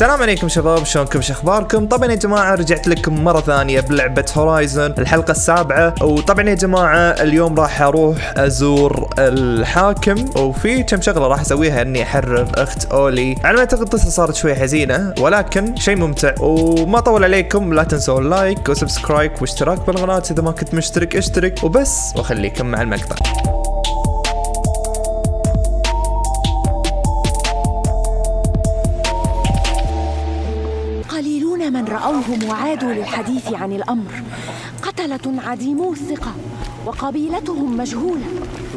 السلام عليكم شباب شلونكم؟ شو أخباركم؟ طبعا يا جماعة رجعت لكم مرة ثانية بلعبة Horizon الحلقة السابعة. وطبعا يا جماعة اليوم راح أروح أزور الحاكم. وفي كم شغلة راح أسويها إني أحرر أخت أولي. على ما أعتقد القصة صارت شوي حزينة ولكن شيء ممتع. وما اطول عليكم لا تنسوا ال like و subscribe واشتراك بالقناة إذا ما كنت مشترك اشترك. وبس وخليكم مع المقطع. وعادوا للحديث عن الأمر. قتلة عديمو الثقة وقبيلتهم مجهولة.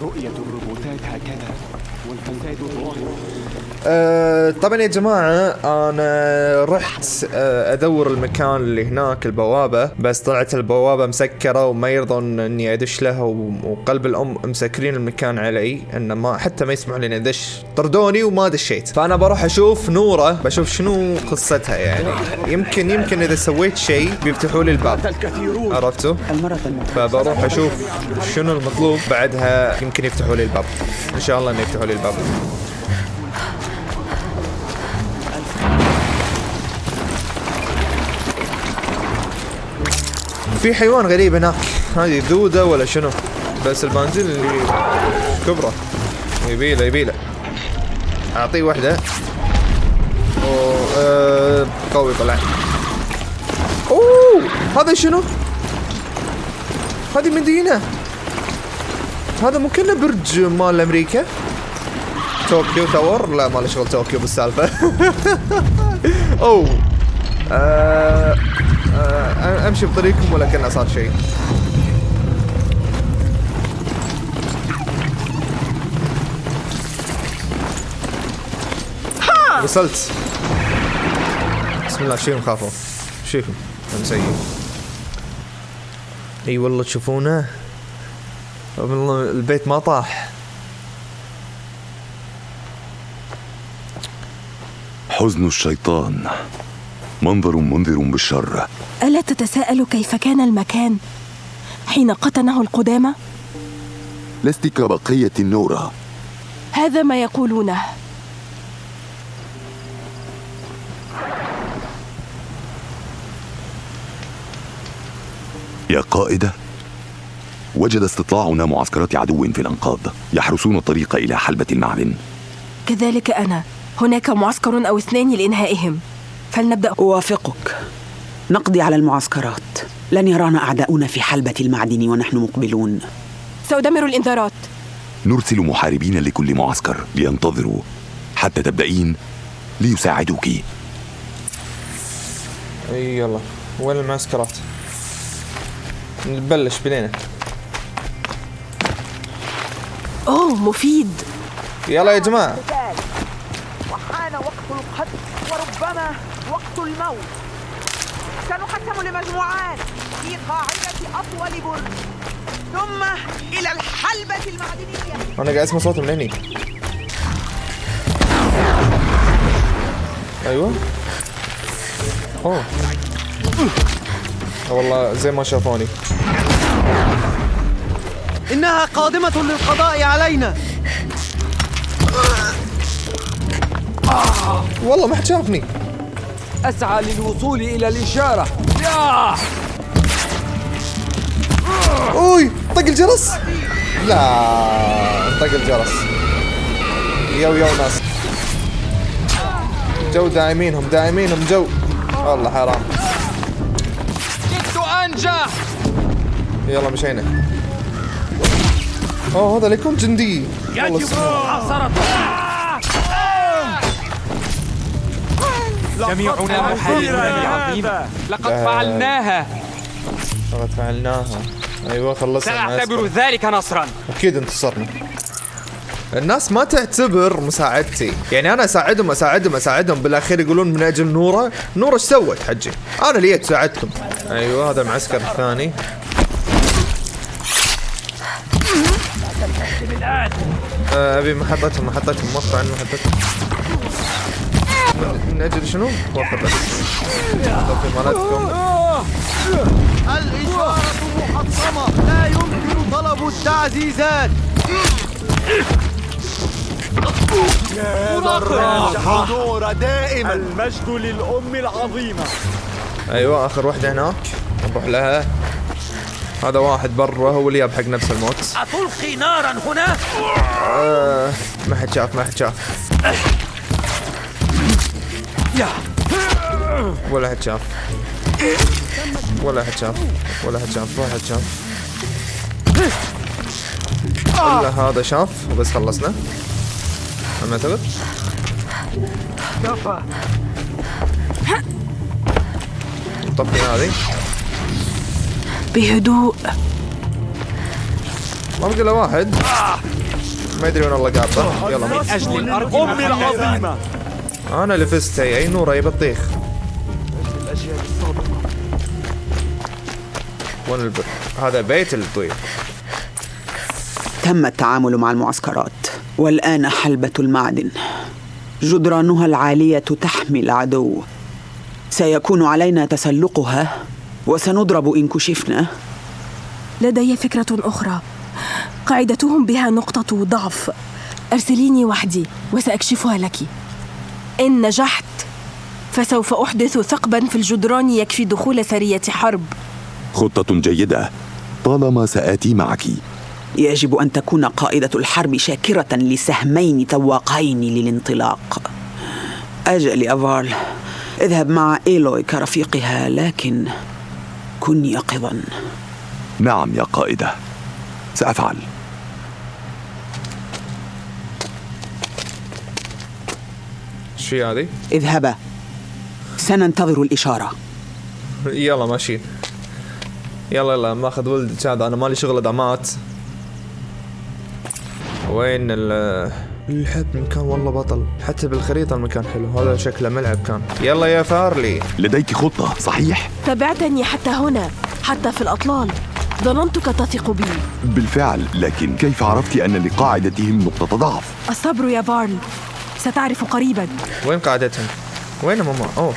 رؤية الروبوتات هكذا والفساد ظاهر. أه طبعا يا جماعة أنا رحت أه أدور المكان اللي هناك البوابة بس طلعت البوابة مسكرة وما يرضون إني أدش لها وقلب الأم مسكرين المكان علي إنه ما حتى ما يسمحوا لي أدش. طردوني وما دشيت. فأنا بروح أشوف نورة بشوف شنو قصتها يعني. يمكن يمكن إذا سويت شيء بيفتحوا لي الباب. عرفتوا؟ فبروح أشوف شنو المطلوب بعدها يمكن يفتحوا لي الباب. إن شاء الله إنه يفتحوا لي الباب. في حيوان غريب هناك. هذه دودة ولا شنو؟ بس البنزين اللي كبرة. يبيله يبيله. أعطيه واحدة آه قوي طلع. أوه هذا شنو؟ هذه مدينة. هذا مو كأنه برج مال أمريكا؟ طوكيو تاور؟ لا ما له شغل طوكيو بالسالفة. أوه. آه آه أمشي بطريقكم ولا كأنه صار شيء وصلت. بسم الله شيلهم خافوا شيلهم أنا سيء. إي والله تشوفونه؟ والله البيت ما طاح. حزن الشيطان. منظر منذر بالشر. ألا تتساءل كيف كان المكان حين قتنه القدامى؟ لست كبقية النورة. هذا ما يقولونه. يا قائدة وجد استطلاعنا معسكرات عدو في الأنقاض يحرسون الطريق إلى حلبة المعدن كذلك أنا. هناك معسكر أو اثنان لإنهائهم. فلنبدأ. أوافقك. نقضي على المعسكرات. لن يرانا أعداؤنا في حلبة المعدن ونحن مقبلون. سأدمر الإنذارات. نرسل محاربين لكل معسكر لينتظروا حتى تبدأين ليساعدوك. أي يلا. وين المعسكرات؟ نبلش بلينا أوه مفيد. يلا يا جماعة. وحان وقت القتل وربما الموت. سنقسم لمجموعات في قاعدة أطول برج. ثم إلى الحلبة المعدنية. أنا قاعد اسمع صوت من هني أيوه. أوه. آه والله زي ما شافوني. إنها قادمة للقضاء علينا. والله ما حد شافني. أسعى للوصول إلى الإشارة. ياه أوي طق الجرس. لا طق الجرس. يو يو ناس. جو داعمينهم داعمينهم جو. والله حرام. كدت أنجح! يلا مشينا. أوه هذا ليكون جندي. والله سمع. جميعنا محاربون بعظيم لقد. فعلناها. لقد فعلناها. أيوه خلصنا. سأعتبر ذلك نصرا. أكيد انتصرنا. الناس ما تعتبر مساعدتي. يعني أنا أساعدهم أساعدهم أساعدهم. بالأخير يقولون من أجل نورة. نورة إيش سوت حجي؟ أنا اللي جيت ساعدتكم. أيوه هذا المعسكر الثاني أبي محطتهم محطتهم. وقفوا عن محطتهم. من أجل شنو؟ وقف بس. في مالتكم. الإشارة محطمة. لا يمكن طلب التعزيزات. نور دائما. المجد للأم العظيمة. أيوه آخر وحدة هناك نروح لها. هذا واحد برا هو اللي جاب حق نفس الموت. أتلقي نارا هنا؟ آه ما حد شاف ما حد شاف. ولا حد شاف. ولا حد شاف. ولا حد شاف. ولا حد شاف. الا هذا شاف. وبس خلصنا. أنا اعتقد نطفي هذه. بهدوء. ما بقي إلا واحد. ما يدري وين الله قاطه يلا. أجل الأرض الأم العظيمة. أنا اللي فزت. هي أي نورة يا بطيخ؟ الأجيال السابقة وين البر هذا بيت الطير تم التعامل مع المعسكرات والآن حلبة المعدن. جدرانها العالية تحمي العدو. سيكون علينا تسلقها وسنضرب إن كشفنا. لدي فكرة أخرى. قاعدتهم بها نقطة ضعف. أرسليني وحدي وسأكشفها لك. إن نجحت. فسوف أحدث ثقبا في الجدران يكفي دخول سرية حرب. خطة جيدة. طالما سآتي معك. يجب أن تكون قائدة الحرب شاكرة لسهمين تواقين للانطلاق. أجل يا فارل. اذهب مع إيلوي كرفيقها لكن كن يقظا. نعم يا قائدة. سأفعل. إيش في هذه؟ اذهبا. سننتظر الإشارة. يلا ماشيين يلا يلا ماخذ ولد هذا أنا مالي شغل دعمات وين ال الحب المكان والله بطل. حتى بالخريطة المكان حلو. هذا شكله ملعب كان. يلا يا فارلي. لديك خطة صحيح؟ تبعتني حتى هنا حتى في الأطلال. ظننتك تثق بي. بالفعل لكن كيف عرفت أن لقاعدتهم نقطة ضعف؟ الصبر يا فارل. ستعرف قريبا وين قاعدتهم؟ وين ماما؟ أوه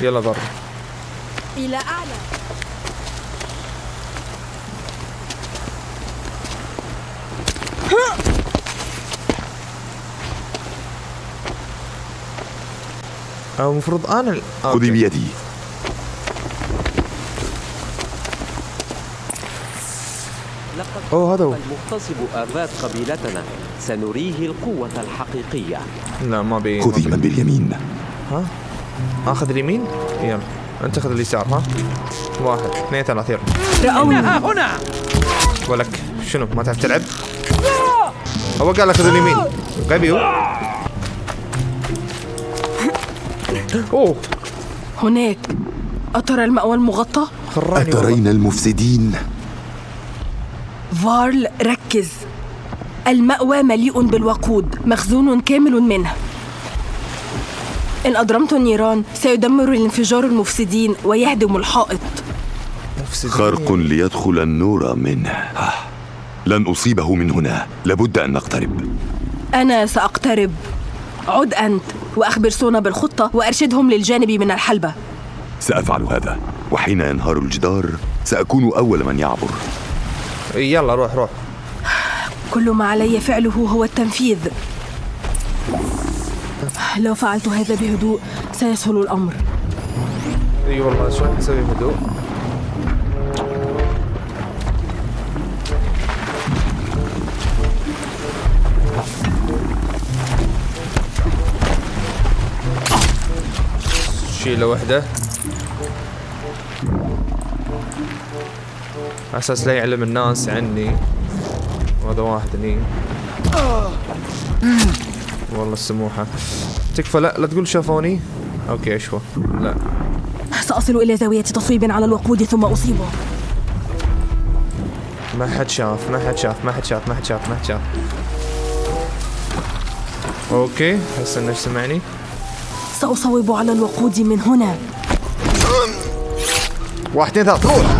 يلا برا إلى أعلى أو المفروض أنا ال- خذي أوكي. بيدي اوه هذا هو. المغتصب آفات قبيلتنا. سنريه القوة الحقيقية. لا ما بي خذي من. باليمين. ها؟ آخذ اليمين؟ يلا. أنت خذ اليسار ها؟ واحد اثنين ثلاثة يلا. رأوني. هنا ولك شنو ما تعرف تلعب؟ هو قال لك خذ اليمين. غبي هو. أوه. هناك. أترى المأوى المغطى؟ أترين المفسدين؟ فارل ركز. المأوى مليء بالوقود مخزون كامل منه. إن أضرمت النيران سيدمر الانفجار المفسدين ويهدم الحائط. خرق ليدخل النور منه. لن أصيبه من هنا. لابد أن نقترب. أنا سأقترب. عد أنت وأخبر سونا بالخطة وأرشدهم للجانب من الحلبة. سأفعل هذا. وحين ينهار الجدار سأكون أول من يعبر. يلا روح روح. كل ما علي فعله هو التنفيذ. لو فعلت هذا بهدوء سيسهل الأمر. إي والله شو نسوي هدوء شيله وحده. على أساس لا يعلم الناس عني. وهذا واحد هني. والله السموحة. تكفى لا لا تقول شافوني. okay اشوى لا. سأصل إلى زاوية تصويب على الوقود ثم أصيبه. ما حد شاف ما حد شاف ما حد شاف ما حد شاف ما حد شاف. okay هسه إنه سمعني. سأصوب على الوقود من هنا. واحد اثنين ثلاث روح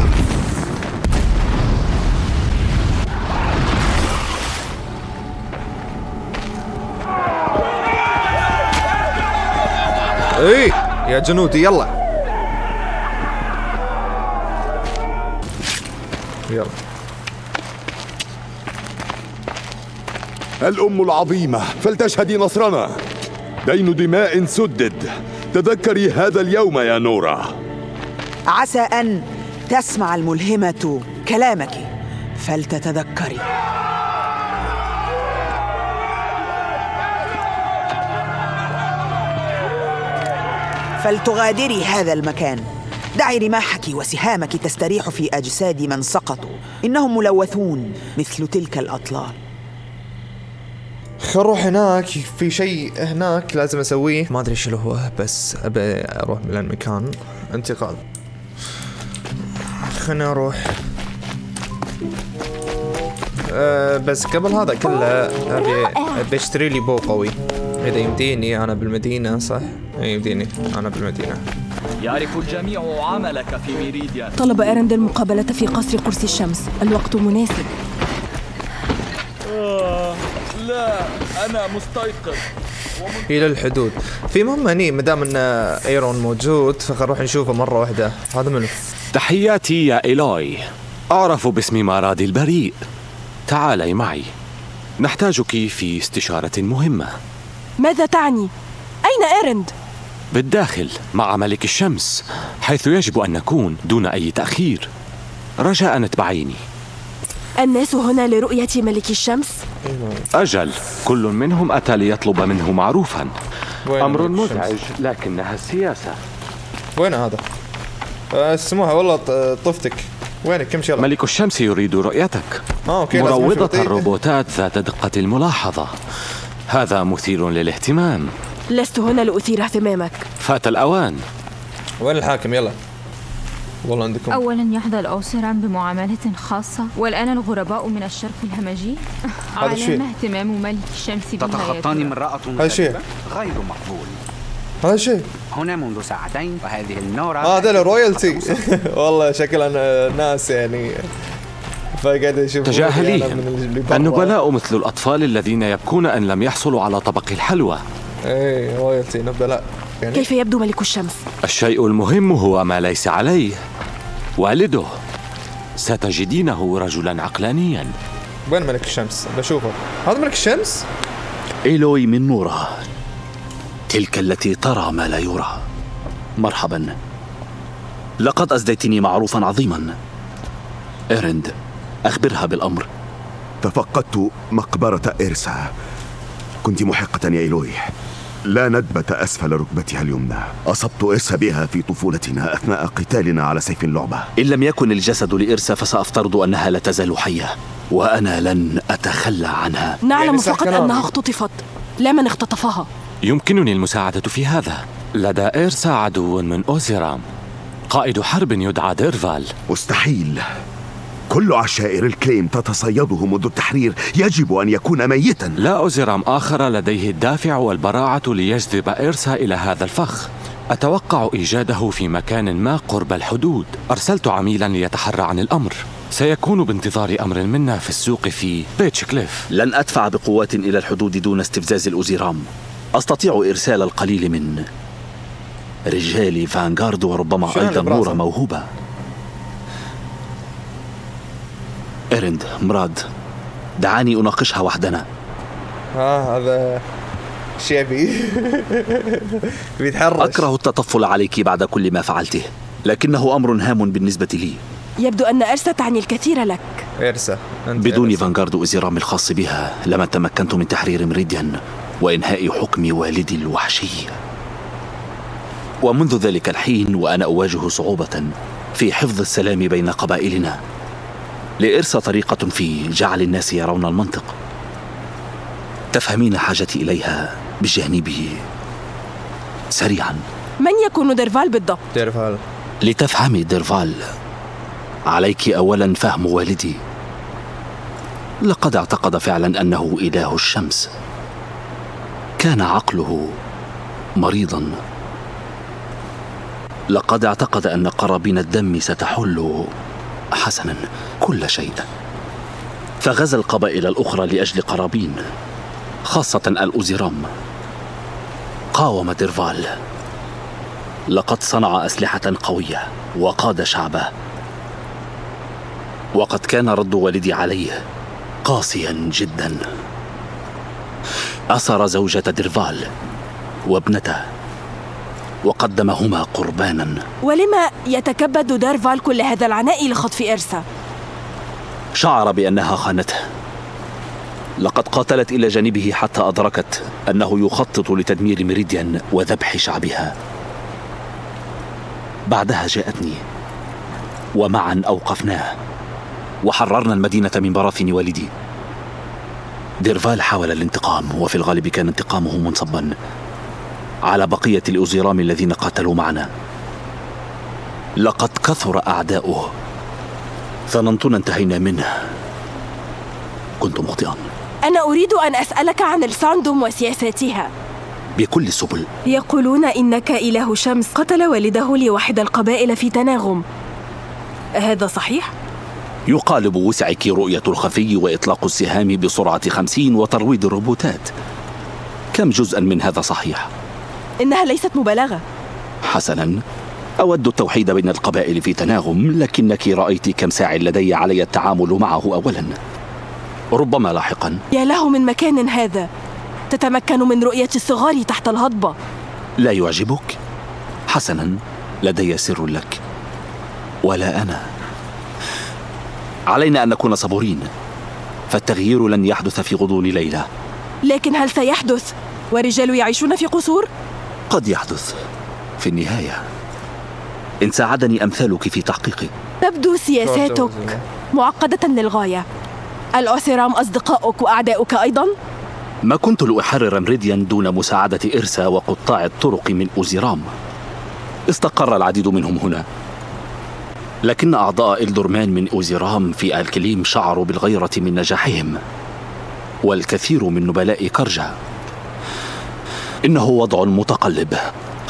اي يا جنودي يلا. يلا. الأم العظيمة فلتشهدي نصرنا. دين دماء سدد. تذكري هذا اليوم يا نورا عسى أن تسمع الملهمة كلامك فلتتذكري. فلتغادري هذا المكان. دعي رماحك وسهامك تستريح في أجساد من سقطوا. إنهم ملوثون مثل تلك الأطلال. خل نروح هناك. في شيء هناك لازم أسويه. ما أدري شنو هو بس أبي أروح من المكان. انتقال. خلنا أروح أه بس قبل هذا كله أبي أشتري لي بو قوي. إذا يمديني أنا بالمدينة صح؟ اي يمديني أنا بالمدينة. يعرف الجميع عملك في ميريديا. طلب إيرند المقابلة في قصر قرص الشمس. الوقت مناسب. آه لا أنا مستيقظ. إلى الحدود. في مهمة هني ما دام إن إيرون موجود فخل نروح نشوفه مرة واحدة. هذا منو؟ تحياتي يا إيلوي أعرف باسم مارادي البريء. تعالي معي. نحتاجك في استشارة مهمة. ماذا تعني؟ أين إيرند؟ بالداخل مع ملك الشمس حيث يجب أن نكون دون أي تأخير رجاء أتبعيني الناس هنا لرؤية ملك الشمس؟ أجل كل منهم أتى ليطلب منه معروفا أمر؟ مزعج لكنها السياسة وين هذا؟ أه، اسموها والله طفتك وينك كم شغلة؟ ملك الشمس يريد رؤيتك أوكي لازم مروضة. الروبوتات ذات دقة الملاحظة هذا مثير للاهتمام. لست هنا لأثير اهتمامك. فات الأوان. وين الحاكم؟ يلا. والله عندكم. أولا يحظى الأوسران بمعاملة خاصة والآن الغرباء من الشرق الهمجي. هذا شيء. اهتمام ملك الشمس تتخطاني. امرأة هذا شيء. غير مقبول. هذا شيء. هنا منذ ساعتين وهذه النورة آه هذا الرويالتي. والله شكلها ناس يعني. فقاعد أشوف تجاهليهم. النبلاء مثل الأطفال الذين يبكون أن لم يحصلوا على طبق الحلوى. اي royalty نبلاء. يعني كيف يبدو ملك الشمس؟ الشيء المهم هو ما ليس عليه. والده. ستجدينه رجلا عقلانيا. وين ملك الشمس؟ بشوفه. هذا ملك الشمس؟ إيلوي من نورا تلك التي ترى ما لا يرى. مرحبا. لقد أسديتني معروفا عظيما. إرند. أخبرها بالأمر. تفقدت مقبرة إرسا. كنت محقة يا إيلوي لا ندبة أسفل ركبتها اليمنى. أصبت إرسا بها في طفولتنا أثناء قتالنا على سيف اللعبة. إن لم يكن الجسد لإرسا فسأفترض أنها لا تزال حية وأنا لن أتخلى عنها. نعلم يعني فقط. أنها اختطفت. لا من اختطفها. يمكنني المساعدة في هذا. لدى إيرسا عدو من أوزيرام. قائد حرب يدعى ديرفال. مستحيل. كل عشائر الكليم تتصيده منذ التحرير. يجب أن يكون ميتا. لا أوزيرام آخر لديه الدافع والبراعة ليجذب إيرسا إلى هذا الفخ. أتوقع إيجاده في مكان ما قرب الحدود. أرسلت عميلا ليتحرى عن الأمر. سيكون بانتظار أمر منا في السوق في بيتش كليف لن أدفع بقوات إلى الحدود دون استفزاز الأوزيرام أستطيع إرسال القليل من رجال فانغارد وربما أيضا؟ نورا موهوبة. إيرند مراد. دعاني أناقشها وحدنا. ها هذا شيبي بيتحرش. أكره التطفل عليك بعد كل ما فعلته لكنه أمر هام بالنسبة لي. يبدو أن إرسا تعني الكثير لك. إرسا بدون. فانغارد وإزرام الخاص بها لما تمكنت من تحرير مريديان وإنهاء حكم والدي الوحشي. ومنذ ذلك الحين وأنا أواجه صعوبة في حفظ السلام بين قبائلنا. لإرسى طريقة في جعل الناس يرون المنطق. تفهمين حاجتي إليها بجانبي سريعا. من يكون ديرفال بالضبط؟ ديرفال. لتفهمي ديرفال عليك اولا فهم والدي. لقد اعتقد فعلا أنه إله الشمس. كان عقله مريضا. لقد اعتقد أن قرابين الدم ستحل حسنا. كل شيء. فغزا القبائل الأخرى لأجل قرابين خاصة الاوزيرام قاوم ديرفال. لقد صنع أسلحة قوية وقاد شعبه. وقد كان رد والدي عليه قاسيا جدا. أسر زوجة ديرفال وابنته وقدمهما قربانا. ولما يتكبد دارفال كل هذا العناء لخطف إرسا؟ شعر بأنها خانته. لقد قاتلت إلى جانبه حتى أدركت أنه يخطط لتدمير ميريديان وذبح شعبها. بعدها جاءتني ومعا أوقفناه وحررنا المدينة من براثن والدي. ديرفال حاول الانتقام وفي الغالب كان انتقامه منصبا على بقية الأوزيرام الذين قاتلوا معنا. لقد كثر أعداؤه. ظننتنا انتهينا منه. كنت مخطئا. أنا أريد أن أسألك عن الساندوم وسياساتها. بكل السبل يقولون إنك إله شمس. قتل والده لواحد القبائل في تناغم. هذا صحيح؟ يقالب وسعك رؤية الخفي وإطلاق السهام بسرعة خمسين وترويض الروبوتات. كم جزءا من هذا صحيح؟ إنها ليست مبالغة. حسنا. أود التوحيد بين القبائل في تناغم لكنك رأيت كم ساع لدي علي التعامل معه أولا. ربما لاحقا. يا له من مكان هذا. تتمكن من رؤية الصغار تحت الهضبة. لا يعجبك؟ حسنا لدي سر لك. ولا أنا. علينا أن نكون صبورين. فالتغيير لن يحدث في غضون ليلة لكن هل سيحدث؟ ورجال يعيشون في قصور؟ قد يحدث. في النهاية. إن ساعدني أمثالك في تحقيقه تبدو سياساتك معقدة للغاية. الأوسيرام أصدقاؤك وأعداؤك أيضا؟ ما كنت لأحرر مريديان دون مساعدة إرسا وقطاع الطرق من أوزيرام. استقر العديد منهم هنا. لكن أعضاء إلدورمان من أوزيرام في الكليم شعروا بالغيرة من نجاحهم والكثير من نبلاء كرجا. إنه وضع متقلب.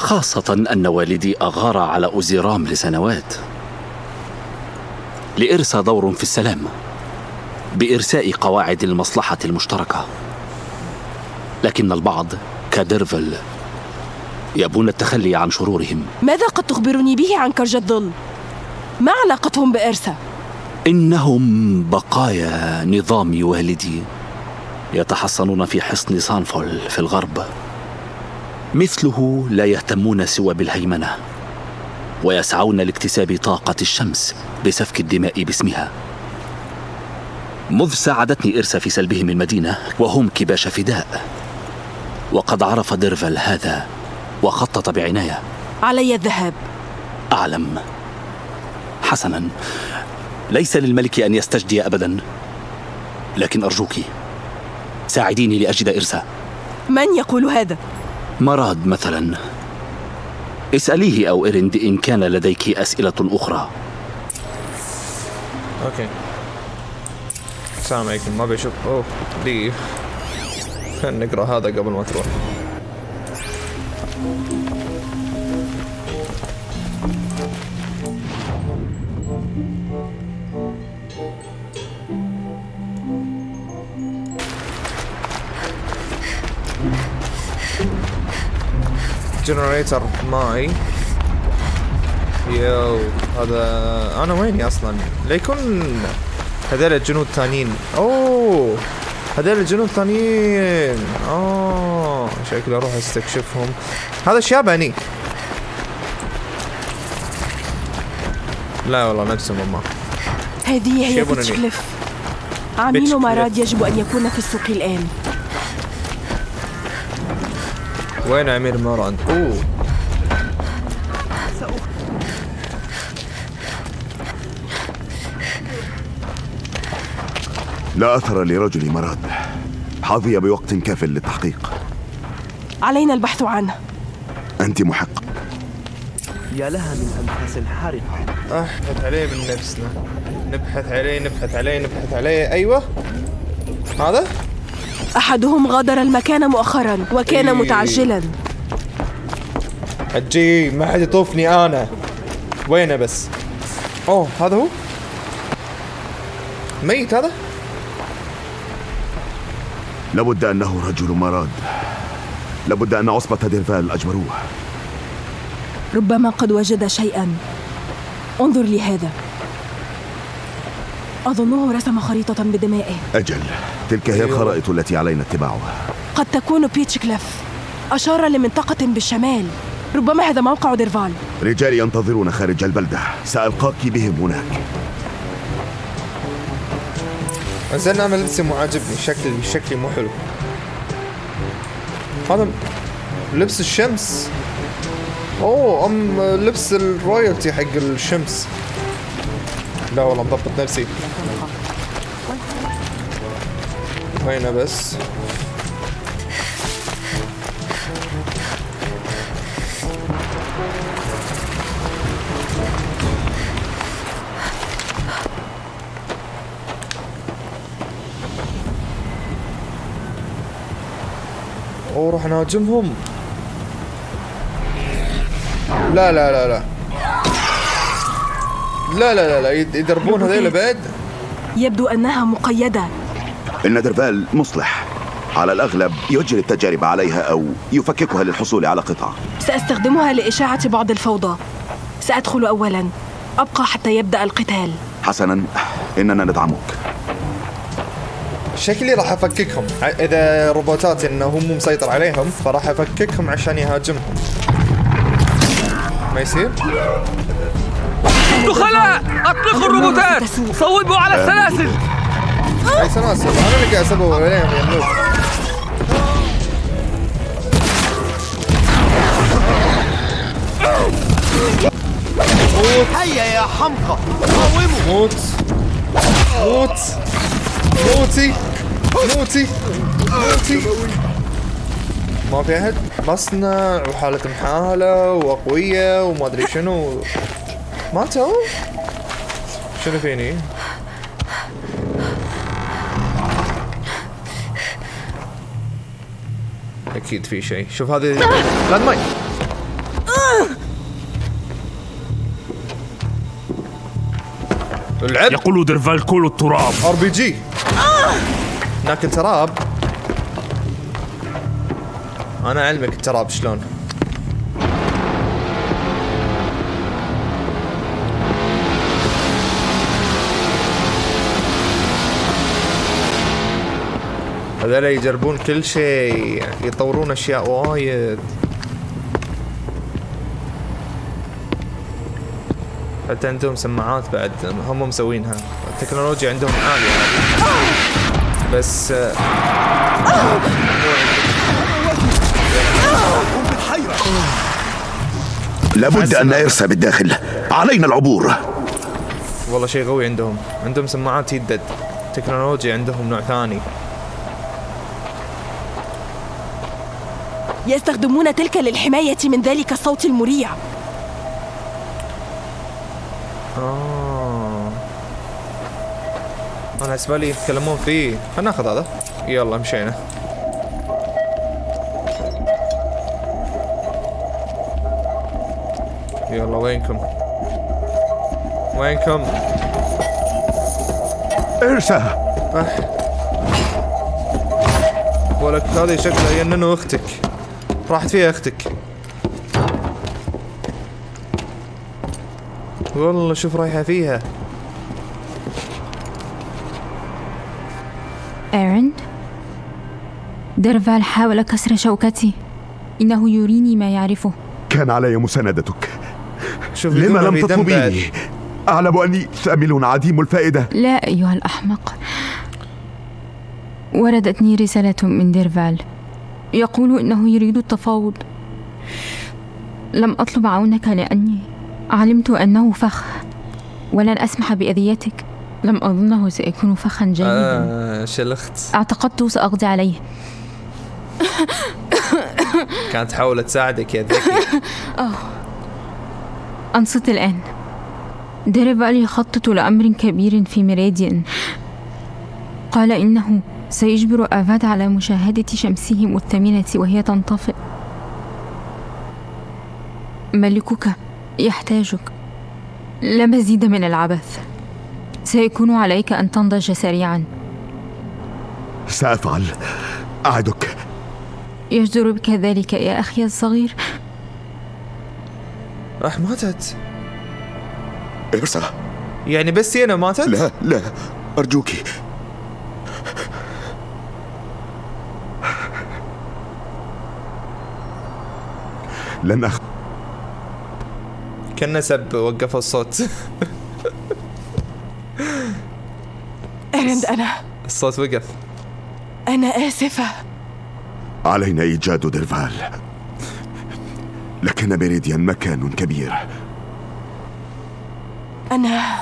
خاصة أن والدي أغار على أوزيرام لسنوات لإرسا دور في السلام بإرساء قواعد المصلحة المشتركة لكن البعض كديرفل يبون التخلي عن شرورهم ماذا قد تخبرني به عن كرج الظل؟ ما علاقتهم بإرسا؟ إنهم بقايا نظام والدي يتحصنون في حصن سانفول في الغرب مثله لا يهتمون سوى بالهيمنة ويسعون لاكتساب طاقة الشمس بسفك الدماء باسمها. مذ ساعدتني إرسا في سلبهم المدينة وهم كباش فداء. وقد عرف ديرفل هذا وخطط بعناية. علي الذهاب أعلم. حسنا. ليس للملك أن يستجدي أبدا لكن أرجوك ساعديني لأجد إرسا من يقول هذا؟ مراد مثلا. اسأليه أو إرند إن كان لديك أسئلة أخرى. okay. السلام عليكم. ما بيشوف أوه leave خلينا نقرأ هذا قبل ما تروح. جنريتر ماي. يو هذا أنا ويني أصلا؟ ليكون هذول الجنود الثانيين أوه هذول الجنود الثانيين آه شكلي أروح أستكشفهم. هذا شياباني لا والله نفسهم هم هذه هي عمين بيتشكليف. مراد يجب أن يكون في السوق الآن. وين أمير مراد أوه. لا أثر لرجل مراد حظي بوقت كاف للتحقيق. علينا البحث عنه. أنت محق. يا لها من أنفاس حارقة نبحث عليه من نفسنا. نبحث عليه نبحث عليه نبحث عليه. أيوه. هذا؟ أحدهم غادر المكان مؤخرا وكان إيه. متعجلا. حجي ما حد يطوفني أنا. وينه بس؟ أوه هذا هو؟ ميت هذا؟ لابد أنه رجل مراد. لابد أن عصبة ديرفال أجبروه ربما قد وجد شيئا. انظر لي هذا أظنه رسم خريطة بدمائه. أجل تلك هي أيوه. الخرائط التي علينا اتباعها. قد تكون بيتش كليف أشار لمنطقة بالشمال ربما هذا موقع ديرفال. رجالي ينتظرون خارج البلدة. سألقاك بهم هناك. زين نعمل لبسي مو عاجبني شكلي شكلي مو حلو هذا لبس الشمس؟ أوه أم لبس ال royalty حق الشمس. لا والله مضبط نفسي. وين بس؟ اوه راح نهاجمهم. لا لا لا لا. لا لا لا لا يد- يدربون هذيل بعد. يبدو أنها مقيدة. إن درفال مصلح. على الأغلب يجري التجارب عليها أو يفككها للحصول على قطع. سأستخدمها لإشاعة بعض الفوضى. سأدخل أولا. أبقى حتى يبدأ القتال. حسنا. إننا ندعمك. شكلي راح أفككهم. إذا روبوتات إنه هو مو مسيطر عليهم فراح أفككهم عشان يهاجمهم. ما يصير؟ دخلاء اطلقوا الروبوتات! صوبوا على السلاسل! اي سلاسل أنا اللي قاعد نوب هيا يا حمقى قاوموا موت. موت. موتي. موتي. موتي. ما في أحد. مصنع وحالة محالة وأقوية وما أدري شنو. ماتوا شنو فيني؟ أكيد في شيء. شوف هذه لاند ماين العب. يقول درفال كل التراب. ار بي جي ناكل تراب. أنا أعلمك التراب شلون. هذول يجربون كل شيء يطورون أشياء وايد. حتى عندهم سماعات بعد هم مسوينها. التكنولوجيا عندهم عالية. بس لابد أن إرسا بالداخل. علينا العبور. والله شيء قوي عندهم. عندهم سماعات يدد. تكنولوجيا عندهم نوع ثاني. يستخدمون تلك للحماية من ذلك الصوت المريع. آه. أنا حسب لي يتكلمون فيه خلنا ناخذ هذا. يلا مشينا. يلا وينكم؟ وينكم؟ إرسا. ولك هذه شكلها يننو أختك. راحت فيها أختك. والله شوف رايحة فيها. إيرين؟ ديرفال حاول كسر شوكتي. إنه يريني ما يعرفه. كان علي مساندتك. شوف لما لم تطلبيني أعلم أني ثامل عديم الفائدة. لا أيها الأحمق. وردتني رسالة من ديرفال يقول إنه يريد التفاوض. لم أطلب عونك لأني علمت أنه فخ ولن أسمح بأذيتك. لم أظنه سيكون فخا جيدا. آه شلخت. اعتقدت سأقضي عليه. كانت تحاول تساعدك يا ذكي. أنصت الآن. ديريفال يخطط لأمر كبير في ميريديان قال إنه سيجبر آفاد على مشاهدة شمسهم الثمينة وهي تنطفئ ملكك يحتاجك. لا مزيد من العبث. سيكون عليك أن تنضج سريعا. سأفعل. أعدك. يجدر بك ذلك يا أخي الصغير. راح ماتت. إرسا يعني بس سينا ماتت؟ لا لا. لن أخ... كنا سب وقف الصوت. إرند أنا. الصوت وقف. أنا آسفة. علينا إيجاد ديرفال لكن ميريديان مكان كبير. أنا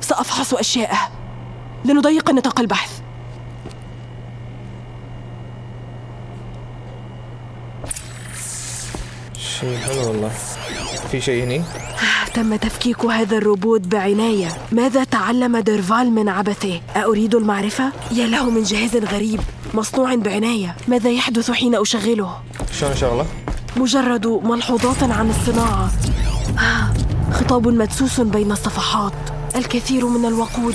سأفحص أشياء. لنضيق نطاق البحث. شيء. حلو والله. في شيء هني؟ تم تفكيك هذا الروبوت بعناية. ماذا تعلم ديرفال من عبثه؟ أريد المعرفة؟ يا له من جهاز غريب. مصنوع بعناية. ماذا يحدث حين أشغله؟ شلون شغلة؟ مجرد ملحوظات عن الصناعة. آه، خطاب مدسوس بين الصفحات. الكثير من الوقود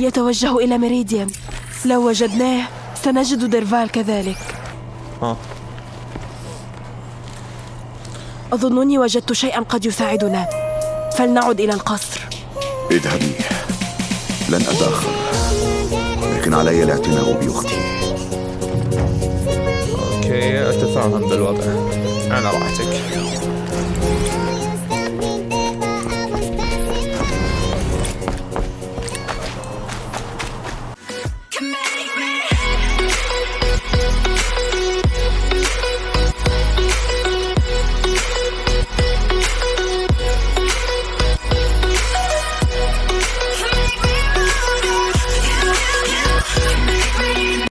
يتوجه إلى ميريديان. لو وجدناه سنجد ديرفال كذلك. آه أظنني وجدت شيئا قد يساعدنا. فلنعد إلى القصر. اذهبي. لن أتأخر. لكن علي الاعتناء بأختي. أوكي أتفاهم بالوضع. على راحتك